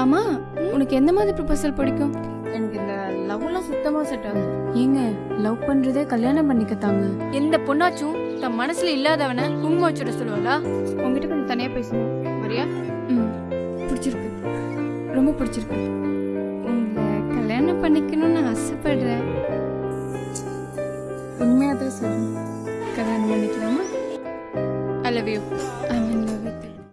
ஆமா உனக்கு எந்த மாதிரி ப்ரொபோசல் பிடிக்கும்? எனக்கு இந்த லவ்லாம் சுத்தமாக செட் ஆகுது. ஏங்க லவ் பண்றதே கல்யாணம் பண்ணிக்கத்தாங்க. எந்த பொண்ணாச்சும் தன் மனசுல இல்லாதவனை குங்குமம் வச்சுட சொல்லுவாளா? உங்ககிட்ட கொஞ்சம் தனியாக பேசணும் வரியா? ம் பிடிச்சிருக்கு. ரொம்ப பிடிச்சிருக்கு. உங்களை கல்யாணம் பண்ணிக்கணும்னு ஆசைப்படுறேன். உண்மையாக தான் சொல்லுங்க கல்யாணம் பண்ணிக்கலாமா? I love you I mean